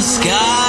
sky.